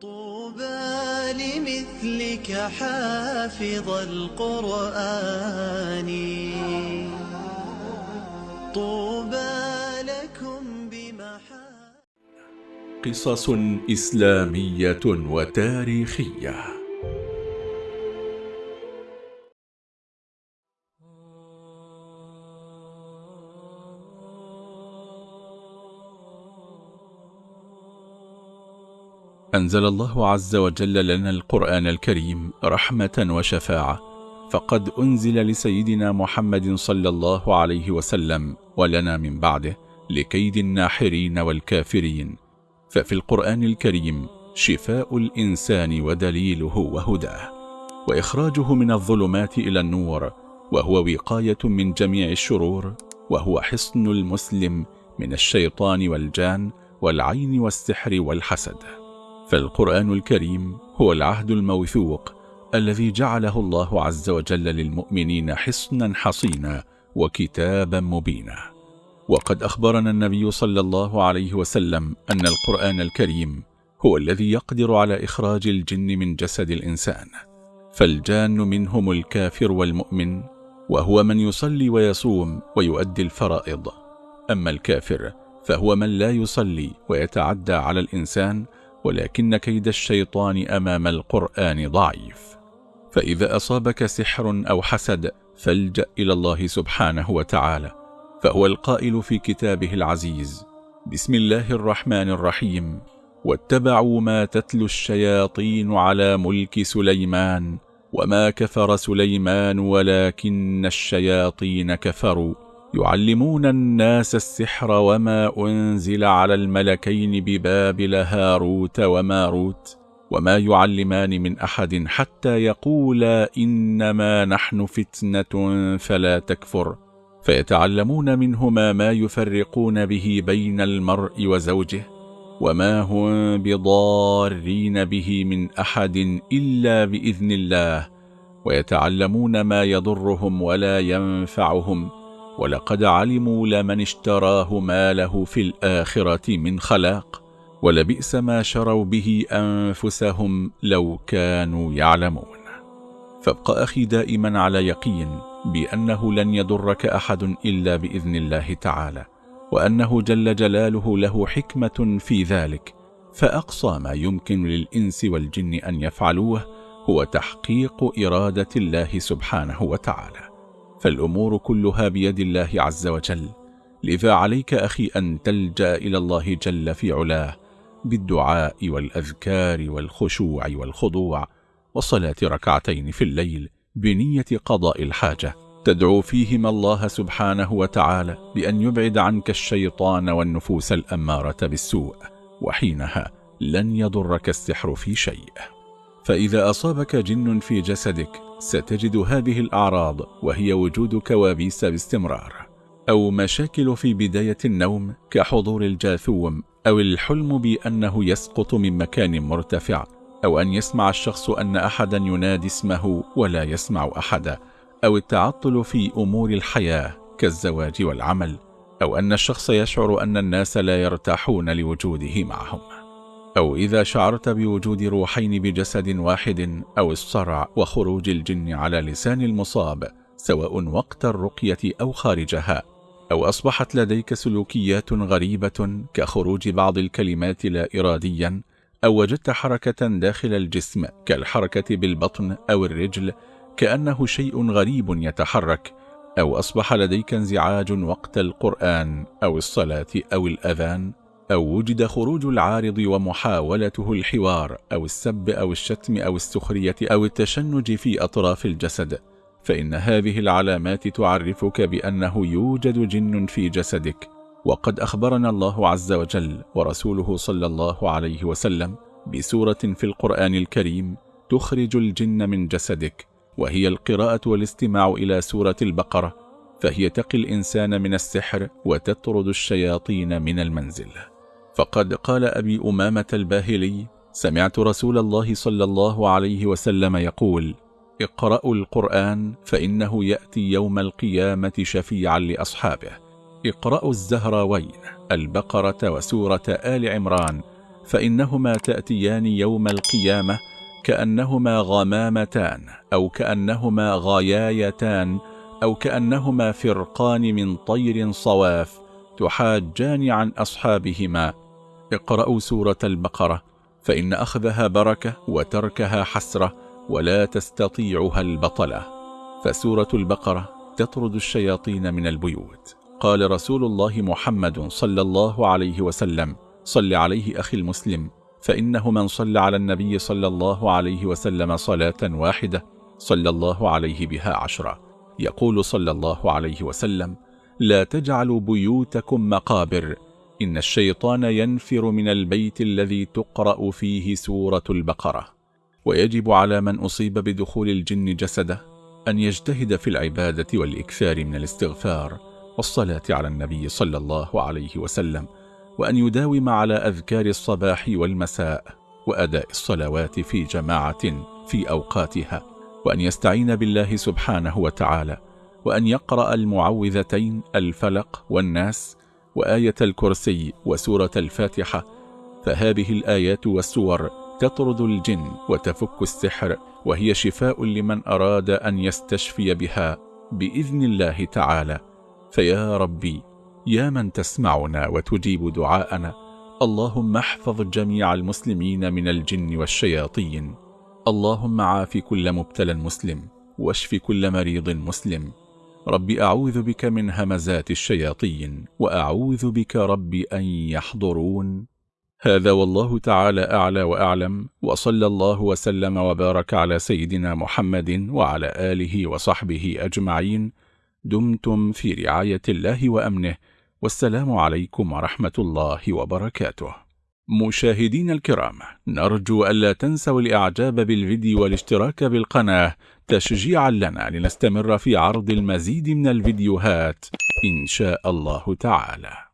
طوبى لمثلك حافظ القرآن. طوبى لكم بمحا قصص إسلامية وتاريخية. أنزل الله عز وجل لنا القرآن الكريم رحمة وشفاعة فقد أنزل لسيدنا محمد صلى الله عليه وسلم ولنا من بعده لكيد الناحرين والكافرين. ففي القرآن الكريم شفاء الإنسان ودليله وهداه وإخراجه من الظلمات إلى النور وهو وقاية من جميع الشرور وهو حصن المسلم من الشيطان والجان والعين والسحر والحسد. فالقرآن الكريم هو العهد الموثوق الذي جعله الله عز وجل للمؤمنين حصنا حصينا وكتابا مبينا. وقد أخبرنا النبي صلى الله عليه وسلم أن القرآن الكريم هو الذي يقدر على إخراج الجن من جسد الإنسان. فالجان منهم الكافر والمؤمن وهو من يصلي ويصوم ويؤدي الفرائض. أما الكافر فهو من لا يصلي ويتعدى على الإنسان ولكن كيد الشيطان أمام القرآن ضعيف. فإذا أصابك سحر أو حسد فالجأ إلى الله سبحانه وتعالى. فهو القائل في كتابه العزيز بسم الله الرحمن الرحيم. واتبعوا ما تتلو الشياطين على ملك سليمان وما كفر سليمان ولكن الشياطين كفروا. يعلمون الناس السحر وما أنزل على الملكين ببابل هاروت وماروت وما يعلمان من أحد حتى يقولا إنما نحن فتنة فلا تكفر. فيتعلمون منهما ما يفرقون به بين المرء وزوجه وما هم بضارين به من أحد إلا بإذن الله. ويتعلمون ما يضرهم ولا ينفعهم ولقد علموا لمن اشتراه ما له في الآخرة من خلاق ولبئس ما شروا به أنفسهم لو كانوا يعلمون. فابق أخي دائما على يقين بأنه لن يضرك أحد إلا بإذن الله تعالى وأنه جل جلاله له حكمة في ذلك فأقصى ما يمكن للإنس والجن أن يفعلوه هو تحقيق إرادة الله سبحانه وتعالى. فالأمور كلها بيد الله عز وجل لذا عليك أخي أن تلجأ إلى الله جل في علاه بالدعاء والأذكار والخشوع والخضوع وصلاة ركعتين في الليل بنية قضاء الحاجة. تدعو فيهما الله سبحانه وتعالى بأن يبعد عنك الشيطان والنفوس الأمارة بالسوء وحينها لن يضرك السحر في شيء. فإذا أصابك جن في جسدك ستجد هذه الأعراض وهي وجود كوابيس باستمرار أو مشاكل في بداية النوم كحضور الجاثوم أو الحلم بأنه يسقط من مكان مرتفع أو أن يسمع الشخص أن أحدا ينادي اسمه ولا يسمع أحدا أو التعطل في أمور الحياة كالزواج والعمل أو أن الشخص يشعر أن الناس لا يرتاحون لوجوده معهم. أو إذا شعرت بوجود روحين بجسد واحد أو الصرع وخروج الجن على لسان المصاب سواء وقت الرقية أو خارجها أو أصبحت لديك سلوكيات غريبة كخروج بعض الكلمات لا إراديا أو وجدت حركة داخل الجسم كالحركة بالبطن أو الرجل كأنه شيء غريب يتحرك أو أصبح لديك انزعاج وقت القرآن أو الصلاة أو الأذان. أو وجد خروج العارض ومحاولته الحوار أو السب أو الشتم أو السخرية أو التشنج في أطراف الجسد فإن هذه العلامات تعرفك بأنه يوجد جن في جسدك. وقد أخبرنا الله عز وجل ورسوله صلى الله عليه وسلم بسورة في القرآن الكريم تخرج الجن من جسدك وهي القراءة والاستماع إلى سورة البقرة فهي تقي الإنسان من السحر وتطرد الشياطين من المنزل فقد قال أبي أمامة الباهلي سمعت رسول الله صلى الله عليه وسلم يقول اقرأوا القرآن فإنه يأتي يوم القيامة شفيعا لأصحابه. اقرأوا الزهراوين البقرة وسورة آل عمران فإنهما تأتيان يوم القيامة كأنهما غمامتان أو كأنهما غيايتان أو كأنهما فرقان من طير صواف تحاجان عن أصحابهما. اقرأوا سورة البقرة فإن أخذها بركة وتركها حسرة ولا تستطيعها البطلة. فسورة البقرة تطرد الشياطين من البيوت. قال رسول الله محمد صلى الله عليه وسلم صل عليه أخي المسلم فإنه من صلى على النبي صلى الله عليه وسلم صلاة واحدة صلى الله عليه بها عشرة. يقول صلى الله عليه وسلم لا تجعلوا بيوتكم مقابر. إن الشيطان ينفر من البيت الذي تقرأ فيه سورة البقرة. ويجب على من أصيب بدخول الجن جسده أن يجتهد في العبادة والإكثار من الاستغفار والصلاة على النبي صلى الله عليه وسلم وأن يداوم على أذكار الصباح والمساء وأداء الصلوات في جماعة في أوقاتها وأن يستعين بالله سبحانه وتعالى وأن يقرأ المعوذتين الفلق والناس وآية الكرسي وسورة الفاتحة فهذه الآيات والسور تطرد الجن وتفك السحر وهي شفاء لمن أراد أن يستشفي بها بإذن الله تعالى. فيا ربي يا من تسمعنا وتجيب دعاءنا اللهم احفظ جميع المسلمين من الجن والشياطين. اللهم عاف كل مبتلى مسلم واشف كل مريض مسلم. رب أعوذ بك من همزات الشياطين وأعوذ بك رب أن يحضرون. هذا والله تعالى أعلى وأعلم وصلى الله وسلم وبارك على سيدنا محمد وعلى آله وصحبه أجمعين. دمتم في رعاية الله وأمنه والسلام عليكم ورحمة الله وبركاته. مشاهدين الكرام نرجو ألا تنسوا الإعجاب بالفيديو والاشتراك بالقناة تشجيعا لنا لنستمر في عرض المزيد من الفيديوهات إن شاء الله تعالى.